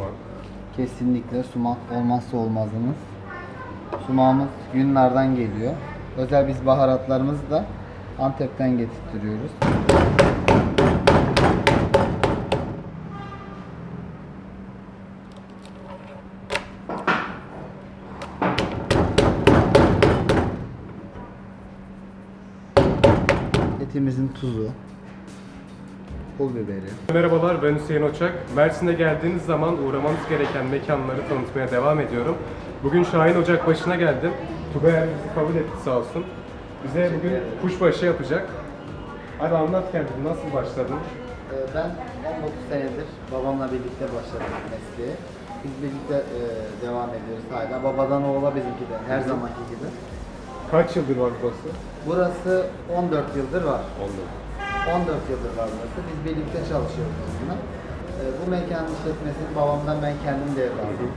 Sumak. Kesinlikle sumak olmazsa olmazımız. Sumağımız Yunanlardan geliyor. Özel biz baharatlarımızı da Antep'ten getirtiyoruz. Etimizin tuzu, pul biberi, Merhabalar ben Hüseyin Oçak. Mersin'e geldiğiniz zaman uğramanız gereken mekanları tanıtmaya devam ediyorum. Bugün Şahin Ocak başına geldim. Tugay bizi kabul etti sağ olsun. Bize bugün kuşbaşı yapacak. Hadi anlat kendini nasıl başladın? Ee, Ben 19 senedir babamla birlikte başladım mesleğe. Biz birlikte e, devam ediyoruz hala. Babadan oğula bizimki de her zamanki gibi. Kaç yıldır var burası? Burası 14 yıldır var. Oldu. 14 yıldır var burası. Biz birlikte çalışıyoruz aslında. Ee, Bu mekanın işletmesini babamdan ben kendim devraldım.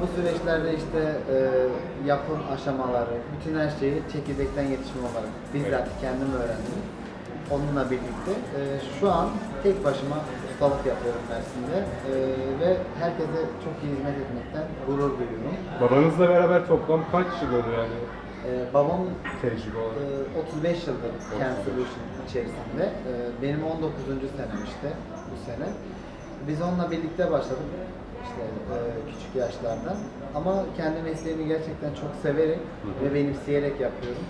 Bu süreçlerde işte e, yapım aşamaları, bütün her şeyi çekirdekten yetişme olarak bizzat kendim öğrendim. Onunla birlikte e, şu an tek başıma ustalık yapıyorum Mersin'de E, ve herkese çok iyi hizmet etmekten gurur duyuyorum. Babanızla beraber toplam kaç yıl oldu yani E, babam tecrübe olarak? Ee, 35 yıldır Kent Solution içerisinde. Ee, Benim 19. senem işte bu sene. Biz onunla birlikte başladık işte e, küçük yaşlarda. Ama kendi mesleğimi gerçekten çok severek ve benimseyerek yapıyorum.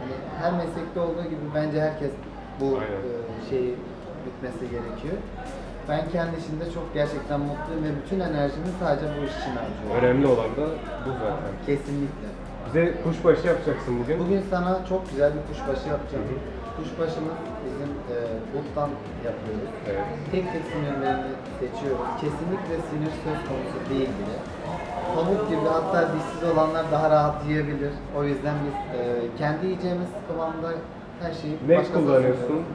Hani her meslekte olduğu gibi bence herkes bu e, şeyi bitmesi gerekiyor. Ben kendi işimde çok gerçekten mutluyum ve bütün enerjimi sadece bu iş için harcıyorum. Önemli olan da bu zaten. Kesinlikle. Bize kuşbaşı yapacaksın bugün. Bugün sana çok güzel bir kuşbaşı yapacağım. Kuşbaşımız bizim e, buttan yapıyoruz. Evet. Tek tek sinirlerini seçiyoruz. Kesinlikle sinir söz konusu değil bile. Pamuk gibi hatta dişsiz olanlar daha rahat yiyebilir. O yüzden biz e, kendi yiyeceğimiz kıvamda her şeyi Ne kullanıyorsun? sunuyoruz.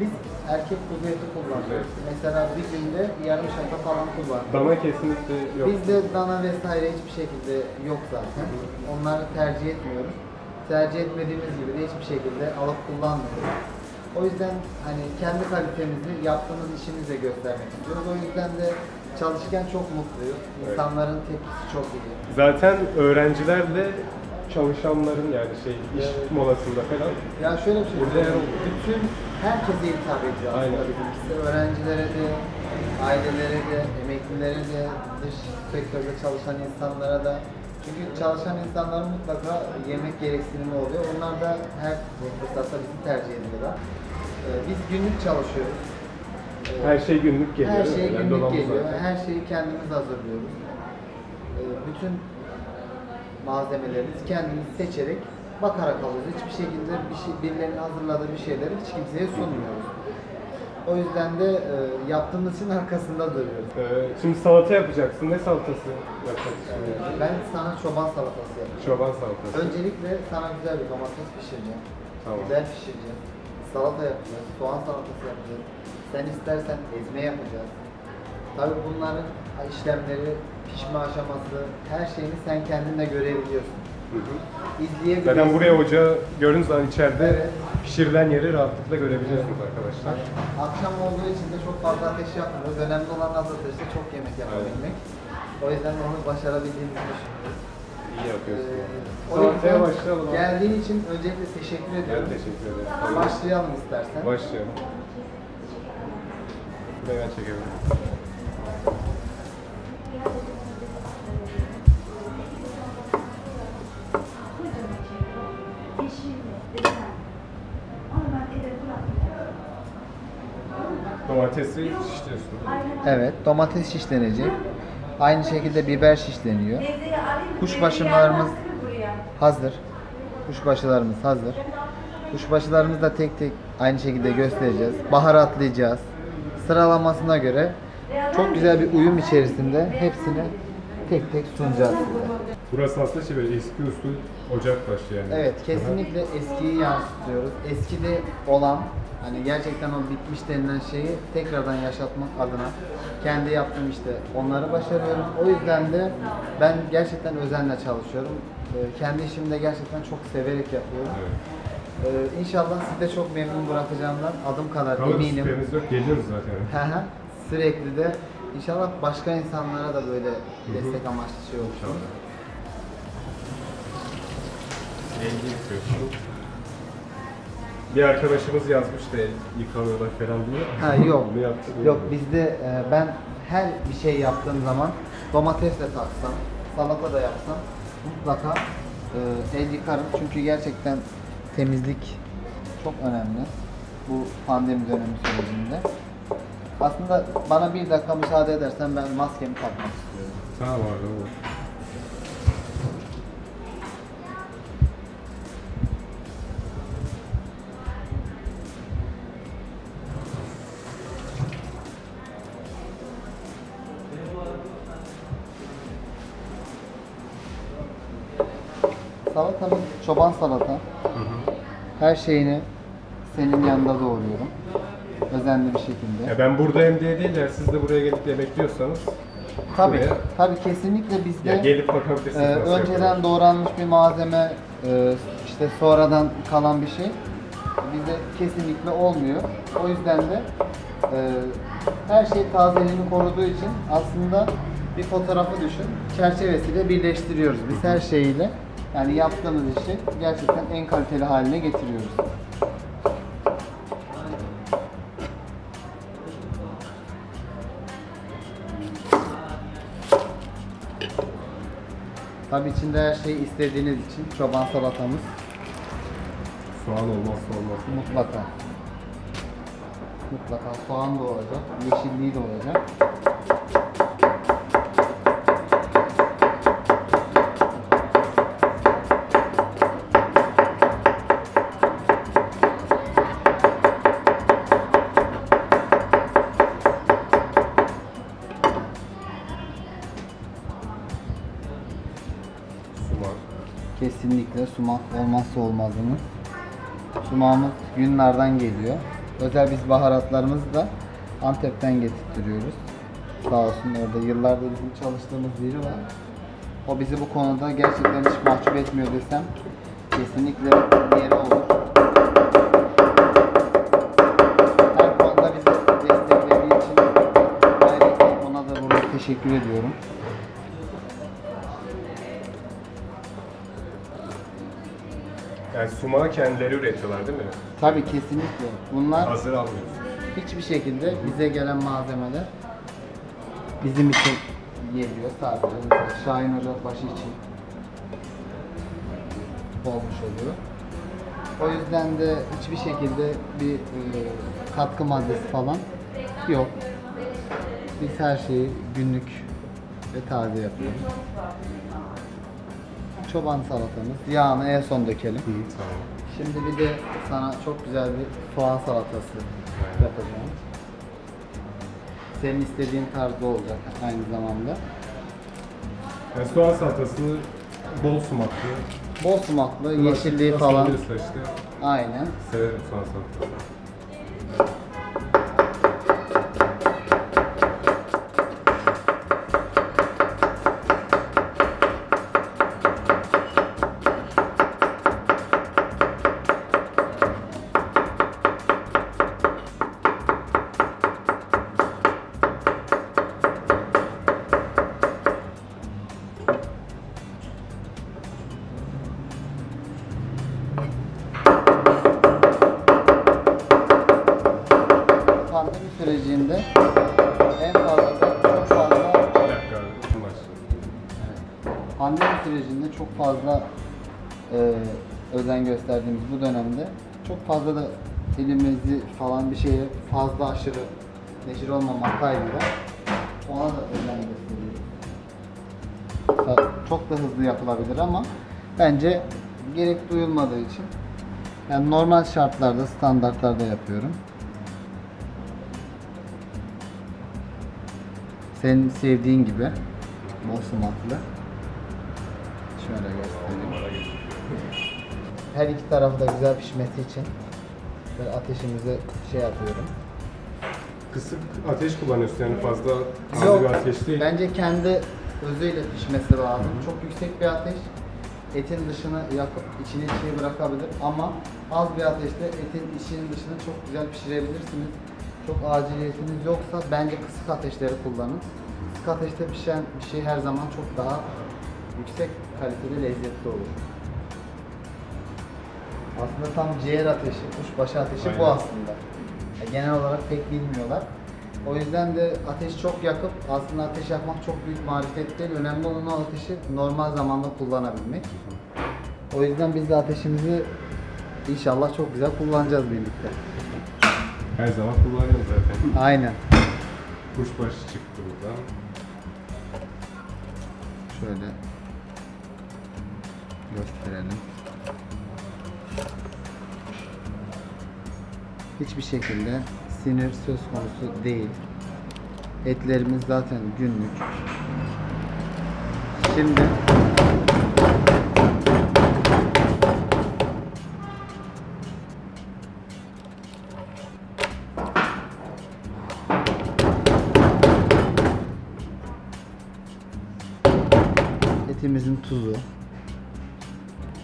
Biz erkek kuzu eti kullanıyoruz. Mesela bir günde yarım şaka falan kullanıyoruz. Dana kesinlikle yok. Bizde dana vesaire hiçbir şekilde yok zaten. Onları tercih etmiyoruz. Tercih etmediğimiz gibi de hiçbir şekilde alıp kullanmıyoruz. O yüzden hani kendi kalitemizi yaptığımız işimizle göstermek istiyoruz. O yüzden de çalışırken çok mutluyuz. İnsanların tepkisi çok iyi. Zaten öğrencilerle çalışanların yani şey iş Evet. molasında falan Ya şöyle bir şey Burada yer- bütün herkese hitap ediyor aslında Aynen. bizimkisi. Öğrencilere de, ailelere de, emeklilere de, dış sektörde çalışan insanlara da. Çünkü çalışan insanların mutlaka yemek gereksinimi oluyor. Onlar da her fırsatta bizi tercih ediyorlar. Ee, Biz günlük çalışıyoruz. Ee, her şey günlük geliyor. her şey günlük geliyor. zaten. Her şeyi kendimiz hazırlıyoruz. Ee, Bütün malzemelerimizi kendimiz seçerek bakarak alıyoruz. Hiçbir şekilde bir şey, birilerinin hazırladığı bir şeyleri hiç kimseye sunmuyoruz. O yüzden de e, yaptığımız için arkasında duruyoruz. Ee, şimdi salata yapacaksın. Ne salatası yapacaksın? Ee, Ben sana çoban salatası yapacağım. Çoban salatası. Öncelikle sana güzel bir domates pişireceğim. Tamam. Biber pişireceğim. Salata yapacağız. Soğan salatası yapacağız. Sen istersen ezme yapacağız. Tabii bunların işlemleri, pişme aşaması, her şeyini sen kendin de görebiliyorsun. Hı hı. İzleyebiliyorsun. Zaten buraya ocağı gördüğünüz zaman içeride Evet. pişirilen yeri rahatlıkla görebiliyorsunuz arkadaşlar. Akşam olduğu için de çok fazla ateş yapmıyoruz. Önemli olan az ateşte çok yemek yapabilmek. O yüzden onu başarabildiğimizi düşünüyoruz. İyi yapıyorsun. Ee, o Salataya yüzden başlayalım. Geldiğin için öncelikle teşekkür Ben ediyorum. teşekkür ederim. Başlayalım istersen. Başlayalım. Buraya ben çekebilirim. Domatesi şişliyorsun. Evet, domates şişlenecek. Aynı şekilde biber şişleniyor. Kuşbaşılarımız hazır. Kuşbaşılarımız hazır. Kuşbaşılarımızı da tek tek aynı şekilde göstereceğiz. Baharatlayacağız. Sıralamasına göre çok güzel bir uyum içerisinde hepsini tek tek sunacağız size. Burası aslında şey böyle eski usul ocak başı yani. Evet, kesinlikle eskiyi yansıtıyoruz. Eskide olan hani gerçekten o bitmiş denilen şeyi tekrardan yaşatmak adına kendi yaptığım işte onları başarıyorum. O yüzden de ben gerçekten özenle çalışıyorum. Ee, Kendi işimi de gerçekten çok severek yapıyorum. Evet. Ee, İnşallah sizi de çok memnun bırakacağımdan adım kadar Kalır eminim. şüphemiz yok. Geliyoruz zaten. Sürekli de inşallah başka insanlara da böyle destek amaçlı şey olur. İnşallah. Elini yıkıyorsun. Bir arkadaşımız yazmış da el yıkamıyorlar falan diye. Ha yok. Bunu yaptı. Yok bizde e, ben her bir şey yaptığım zaman domates de taksam, salata da yapsam mutlaka e, el yıkarım. Çünkü gerçekten temizlik çok önemli. Bu pandemi dönemi sürecinde. Aslında bana bir dakika müsaade edersen ben maskemi takmak istiyorum. Tamam abi olur. Çoban salata. Her şeyini senin yanında doğruyorum. Özenli bir şekilde. Ya ben buradayım diye değil ya siz de buraya gelip yemek yiyorsanız Tabii, buraya- tabii kesinlikle bizde ya gelip bakabilirsiniz nasıl önceden yapıyorlar. doğranmış bir malzeme, e, işte sonradan kalan bir şey bize kesinlikle olmuyor. O yüzden de e, her şey tazeliğini koruduğu için aslında bir fotoğrafı düşün, çerçevesiyle birleştiriyoruz. Biz her şeyiyle yani yaptığımız işi gerçekten en kaliteli haline getiriyoruz. Tabii içinde her şeyi istediğiniz için çoban salatamız Soğan olmazsa olmaz. mutlaka. Mutlaka soğan da olacak, yeşilliği de olacak. Sumak olmazsa olmazımız. Sumağımız Yunanlardan geliyor. Özel biz baharatlarımızı da Antep'ten getirtiyoruz. Sağ olsun orada yıllardır bizim çalıştığımız biri var. O bizi bu konuda gerçekten hiç mahcup etmiyor desem kesinlikle yeri olur. Her konuda bizi desteklediği için ona da burada teşekkür ediyorum. Yani sumağı kendileri üretiyorlar değil mi? Tabii kesinlikle. Bunlar Hazır almıyorsunuz. hiçbir şekilde bize gelen malzemeler bizim için geliyor sadece. Mesela Şahin Ocakbaşı için olmuş oluyor. O yüzden de hiçbir şekilde bir e, katkı maddesi falan yok. Biz her şeyi günlük ve taze yapıyoruz. Çoban salatamız. Yağını en son dökelim. Hı, tamam. Şimdi bir de sana çok güzel bir soğan salatası yapacağım. Senin istediğin tarzda olacak aynı zamanda. Yani soğan salatasını bol sumaklı. Bol sumaklı, yeşilliği falan. işte Aynen. severim soğan salatası. Çok fazla e, özen gösterdiğimiz bu dönemde çok fazla da elimizi falan bir şeye fazla aşırı neşir olmamak kaydıyla ona da özen gösteriyoruz. Çok da hızlı yapılabilir ama bence gerek duyulmadığı için yani normal şartlarda, standartlarda yapıyorum. Senin sevdiğin gibi bol sumaklı. Şöyle göstereyim. Her iki tarafı da güzel pişmesi için böyle ateşimizi şey yapıyorum. Kısık ateş kullanıyorsun yani fazla az Yok, bir ateş değil. bence kendi özüyle pişmesi lazım. Çok yüksek bir ateş etin dışını yakıp içine şey bırakabilir ama az bir ateşte etin içinin dışını çok güzel pişirebilirsiniz. çok aciliyetiniz yoksa bence kısık ateşleri kullanın. Kısık ateşte pişen bir şey her zaman çok daha yüksek kaliteli lezzetli olur. Aslında tam ciğer ateşi, kuşbaşı ateşi bu Aynen. aslında. Ya genel olarak pek bilmiyorlar. O yüzden de ateş çok yakıp aslında ateş yakmak çok büyük marifet değil. Önemli olan o ateşi normal zamanda kullanabilmek. O yüzden biz de ateşimizi inşallah çok güzel kullanacağız birlikte. Her zaman kullanıyorum zaten. Aynen. Kuşbaşı çıktı buradan. Şöyle gösterelim. Hiçbir şekilde sinir söz konusu değil. Etlerimiz zaten günlük. Şimdi etimizin tuzu,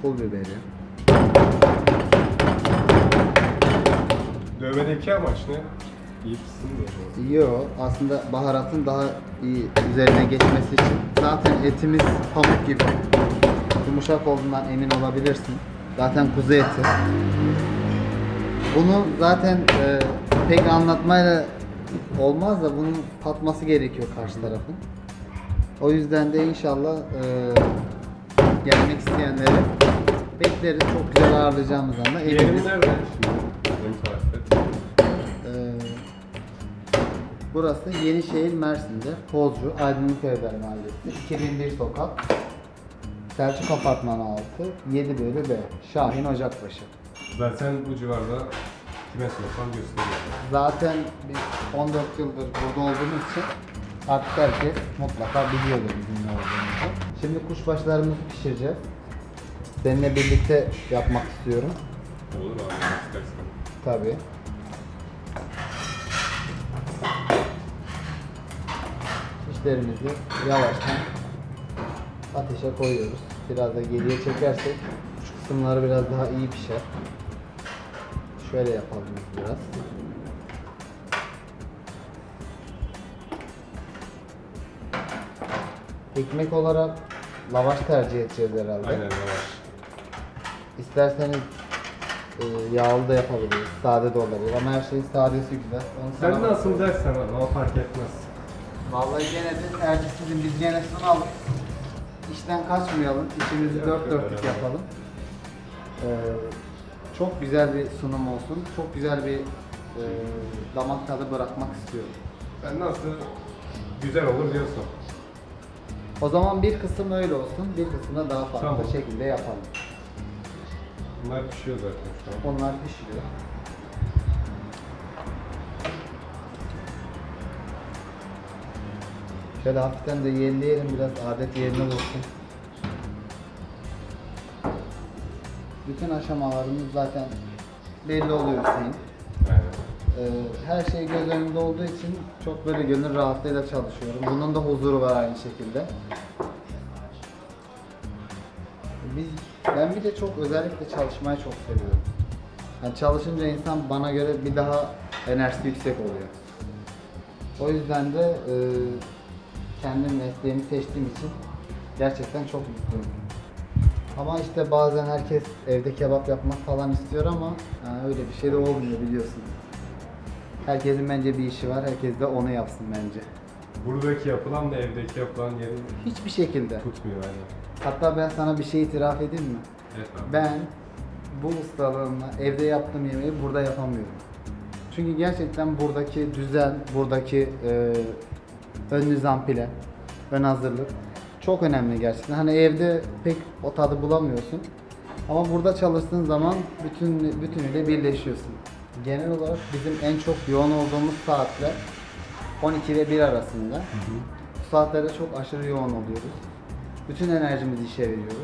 pul biberi, Dövmedeki amaç ne? İyi pişsin diye. Yo, aslında baharatın daha iyi üzerine geçmesi için zaten etimiz pamuk gibi. Yumuşak olduğundan emin olabilirsin. Zaten kuzu eti. Bunu zaten e, pek anlatmayla olmaz da bunun tatması gerekiyor karşı tarafın. O yüzden de inşallah e, gelmek isteyenleri bekleriz. Çok güzel ağırlayacağımız anda Yerimiz eminiz. nerede? Benim tarifte. Ee, burası Yenişehir Mersin'de Pozcu Aydınlık Evler Mahallesi 2001 sokak Selçuk Apartmanı 6 7 bölü B Şahin Ocakbaşı Zaten bu civarda kime sorsam gösteriyor. Zaten biz 14 yıldır burada olduğumuz için artık herkes mutlaka biliyordur bizim ne olduğumuzu. Şimdi kuşbaşlarımızı pişireceğiz. Seninle birlikte yapmak istiyorum. Olur abi istersen. Tabii. Şişlerimizi yavaştan ateşe koyuyoruz. Biraz da geriye çekersek şu kısımları biraz daha iyi pişer. Şöyle yapalım biraz. Ekmek olarak lavaş tercih edeceğiz herhalde. Aynen yavaş. İsterseniz e, yağlı da yapabiliriz, sade de olabilir ama her şeyin sadesi güzel. Onu sana Sen nasıl dersen ama fark etmez. Vallahi gene de sizin, biz gene sunalım. İşten kaçmayalım, işimizi Yok, dört yok, dörtlük yapalım. Ee, çok güzel bir sunum olsun, çok güzel bir e, damak tadı bırakmak istiyorum. Sen nasıl güzel olur diyorsun. O zaman bir kısım öyle olsun, bir kısmı da daha farklı Tamam. şekilde yapalım. Bunlar pişiyor zaten şu an. Onlar pişiyor. Şöyle hafiften de yenileyelim biraz adet yerine bulsun. Bütün aşamalarımız zaten belli oluyor Hüseyin. Aynen. Ee, her şey göz önünde olduğu için çok böyle gönül rahatlığıyla çalışıyorum. Bunun da huzuru var aynı şekilde. Biz, ben bir de çok özellikle çalışmayı çok seviyorum. Yani çalışınca insan bana göre bir daha enerjisi yüksek oluyor. O yüzden de e, kendi mesleğimi seçtiğim için gerçekten çok mutluyum. Ama işte bazen herkes evde kebap yapmak falan istiyor ama yani öyle bir şey de olmuyor biliyorsun. Herkesin bence bir işi var, herkes de onu yapsın bence. Buradaki yapılan da evdeki yapılan yerin Hiçbir şekilde. tutmuyor yani. Hatta ben sana bir şey itiraf edeyim mi? Evet abi. Ben bu ustalığımla evde yaptığım yemeği burada yapamıyorum. Çünkü gerçekten buradaki düzen, buradaki e, ön nizam plan, ön hazırlık çok önemli gerçekten. Hani evde pek o tadı bulamıyorsun. Ama burada çalıştığın zaman bütün bütünüyle birleşiyorsun. Genel olarak bizim en çok yoğun olduğumuz saatler 12 ve 1 arasında. Bu saatlerde çok aşırı yoğun oluyoruz. Bütün enerjimizi işe veriyoruz.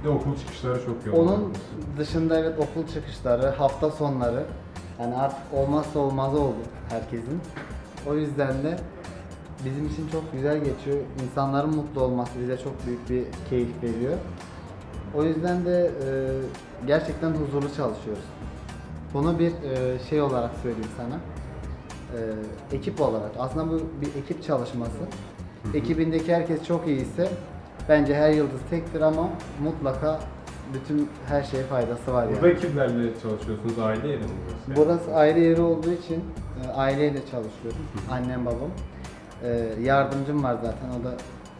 Bir de okul çıkışları çok yoğun. Onun dışında evet okul çıkışları, hafta sonları yani artık olmazsa olmazı oldu herkesin. O yüzden de bizim için çok güzel geçiyor. İnsanların mutlu olması bize çok büyük bir keyif veriyor. O yüzden de e, gerçekten huzurlu çalışıyoruz. Bunu bir e, şey olarak söyleyeyim sana. e, ekip olarak aslında bu bir ekip çalışması. Ekibindeki herkes çok iyi ise bence her yıldız tektir ama mutlaka bütün her şeye faydası var Burada yani. kimlerle çalışıyorsunuz? Aile yeri mi burası? Burası aile yeri olduğu için e, aileyle çalışıyorum. Annem babam. E, yardımcım var zaten o da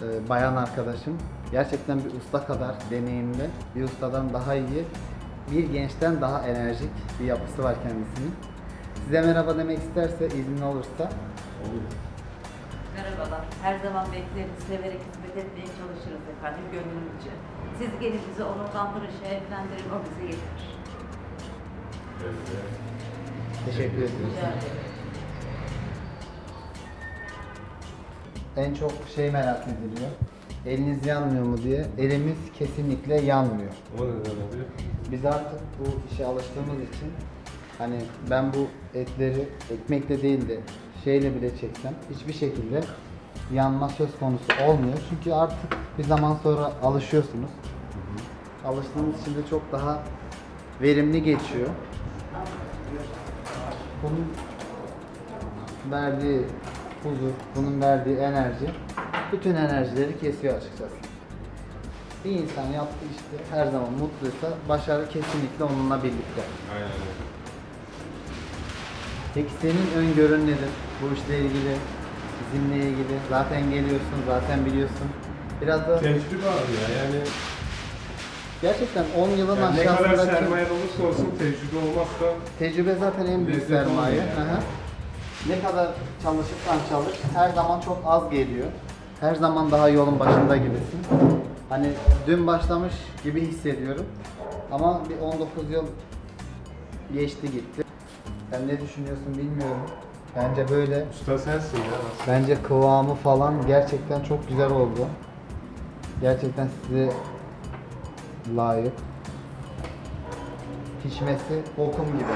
e, bayan arkadaşım. Gerçekten bir usta kadar deneyimli, bir ustadan daha iyi, bir gençten daha enerjik bir yapısı var kendisinin. Size merhaba demek isterse, izni olursa Olur. Merhabalar. Her zaman bekleriz, severek hizmet etmeye çalışırız efendim gönlümüzce. Siz gelin bizi onurlandırın, şereflendirin, o bize yeter. Teşekkür. Rica ederim. En çok şey merak ediliyor. Eliniz yanmıyor mu diye. Elimiz kesinlikle yanmıyor. O neden oluyor? Biz artık bu işe alıştığımız için hani ben bu etleri ekmekle değil de şeyle bile çeksem hiçbir şekilde yanma söz konusu olmuyor. Çünkü artık bir zaman sonra alışıyorsunuz. Alıştığınız için de çok daha verimli geçiyor. Bunun verdiği huzur, bunun verdiği enerji bütün enerjileri kesiyor açıkçası. Bir insan yaptığı işte her zaman mutluysa başarı kesinlikle onunla birlikte. Aynen öyle. Peki senin öngörün nedir bu işle ilgili, bizimle ilgili? Zaten geliyorsun, zaten biliyorsun. Biraz da Tecrübe abi ya yani, gerçekten 10 yılın yani ne kadar aşağısındaki sermaye olursa olsun tecrübe olmazsa tecrübe zaten en büyük Lezzet sermaye. olmuyor yani. Ne kadar çalışırsan çalış, her zaman çok az geliyor. Her zaman daha yolun başında gibisin. Hani dün başlamış gibi hissediyorum. Ama bir 19 yıl geçti gitti. Sen ne düşünüyorsun bilmiyorum. Bence böyle. usta sensin ya. Bence kıvamı falan gerçekten çok güzel oldu. Gerçekten size layık. Pişmesi okum gibi.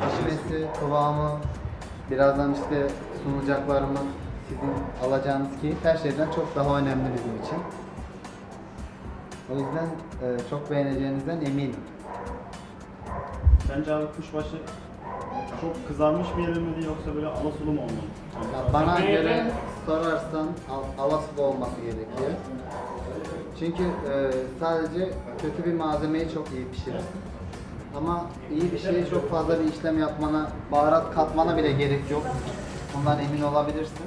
Pişmesi, kıvamı, birazdan işte sunacaklarımız, sizin alacağınız keyif her şeyden çok daha önemli bizim için. O yüzden e, çok beğeneceğinizden eminim. Sence abi kuşbaşı çok kızarmış mı yenilmeli yoksa böyle ala sulu mu olmalı? Ya bana göre sorarsan al- alasılı olması gerekiyor. Çünkü e, sadece kötü bir malzemeyi çok iyi pişirirsin. Ama iyi bir şeye çok fazla bir işlem yapmana, baharat katmana bile gerek yok. Bundan emin olabilirsin.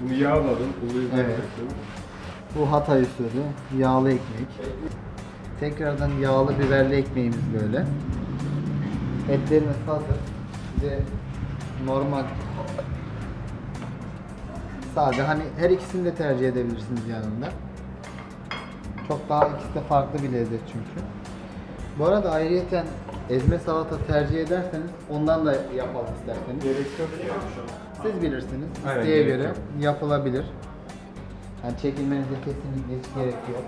Bunu yağladın, uluyu Evet. bıraktın. Bu Hatay usulü yağlı ekmek. Tekrardan yağlı biberli ekmeğimiz böyle. Etlerimiz hazır. Size normal sade hani her ikisini de tercih edebilirsiniz yanında. Çok daha ikisi de farklı bir lezzet çünkü. Bu arada ayrıyeten ezme salata tercih ederseniz ondan da yapalım isterseniz. Gerek yok ya. Siz bilirsiniz. Aynen, İsteğe göre yok. yapılabilir. Yani çekinmenize kesinlikle hiç gerek yok.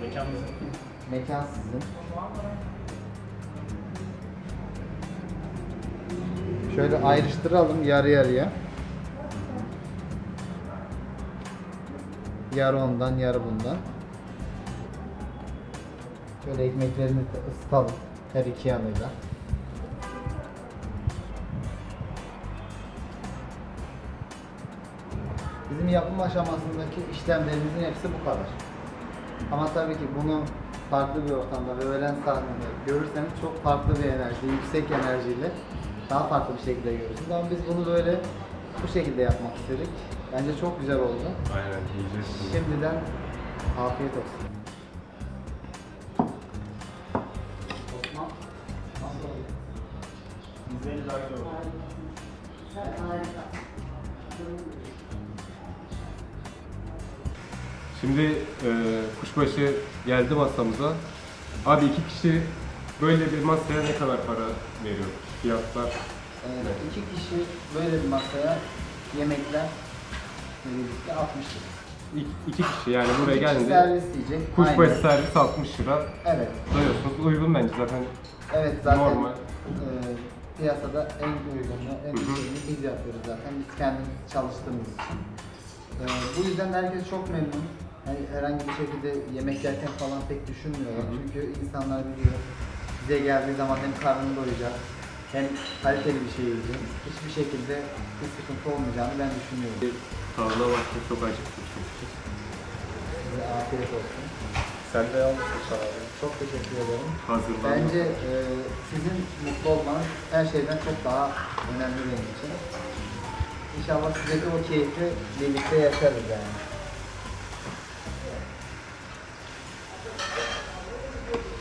Mekan bizim. Mekan sizin. Şöyle ayrıştıralım yarı yarıya. Yarı ondan, yarı bundan. Şöyle ekmeklerimizi de ısıtalım her iki yanıyla. Bizim yapım aşamasındaki işlemlerimizin hepsi bu kadar. Ama tabii ki bunu farklı bir ortamda ve öğlen sahnede görürseniz çok farklı bir enerji, yüksek enerjiyle daha farklı bir şekilde görürsünüz. Ama biz bunu böyle bu şekilde yapmak istedik. Bence çok güzel oldu. Aynen yiyeceğiz. Şimdiden afiyet olsun. Osman, nasıl oldu? İzleyici daha güzel olur. Şimdi e, kuşbaşı geldi masamıza. Abi iki kişi böyle bir masaya ne kadar para veriyor? Fiyatlar Ee, iki kişi böyle bir masaya yemekler birlikte 60 lira. iki, iki kişi yani buraya İki kişi geldi. servis yiyecek. Kuşbaşı Aynen. servis 60 lira. Evet. Doyuyorsunuz. Uygun bence zaten. Evet zaten Normal. e, piyasada en uygunlu, en Hı hı. biz yapıyoruz zaten. Biz kendimiz çalıştığımız için. E, bu yüzden herkes çok memnun. Yani herhangi bir şekilde yemek yerken falan pek düşünmüyorlar. Çünkü insanlar biliyor bize geldiği zaman hem karnını doyacak hem kaliteli bir şey yiyeceğim. Hiçbir şekilde bir sıkıntı olmayacağını ben düşünüyorum. Tavla baktım çok acıktım çünkü. Size afiyet olsun. Sen de almışsın şahane. Çok teşekkür ederim. Hazırlandım. Bence e, sizin mutlu olmanız her şeyden çok daha önemli benim için. İnşallah size de o keyfi birlikte yaşarız yani.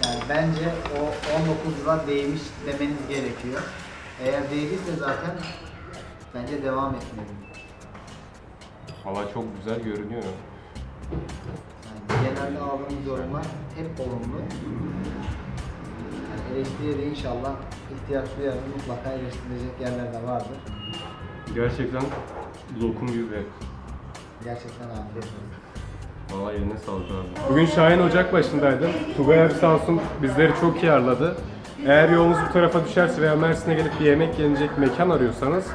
Yani bence o 19 lira değmiş demeniz gerekiyor. Eğer değdiyse zaten bence devam etmeliyim. Hava çok güzel görünüyor. Yani genelde aldığımız yorumlar hep olumlu. Yani eleştiriye de inşallah ihtiyaç duyarız. Mutlaka eleştirilecek yerler de vardır. Gerçekten lokum gibi. Gerçekten afiyet olsun. Valla eline sağlık abi. Bugün Şahin Ocak başındaydım. Tugay abi sağ olsun bizleri çok iyi ağırladı. Eğer yolunuz bu tarafa düşerse veya Mersin'e gelip bir yemek yenecek mekan arıyorsanız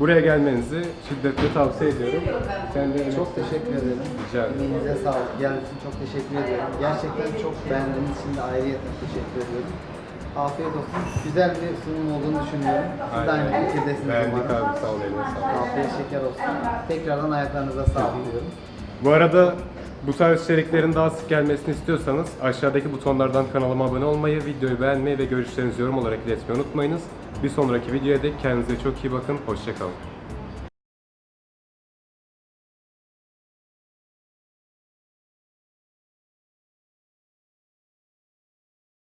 buraya gelmenizi şiddetle tavsiye ediyorum. Kendilerine Çok teşekkür ederim. Rica ederim. Emeğinize sağlık. Geldiğiniz için çok teşekkür ediyorum. Gerçekten çok beğendiğiniz için de ayrıyetle teşekkür ediyorum. Afiyet olsun. Güzel bir sunum olduğunu düşünüyorum. Siz de aynı fikirdesiniz Beğendik umarım. abi sağ ol eline sağlık. Afiyet şeker olsun. Tekrardan ayaklarınıza sağlık diyorum. Bu arada bu tarz içeriklerin daha sık gelmesini istiyorsanız aşağıdaki butonlardan kanalıma abone olmayı, videoyu beğenmeyi ve görüşlerinizi yorum olarak iletmeyi unutmayınız. Bir sonraki videoya dek kendinize çok iyi bakın. Hoşçakalın.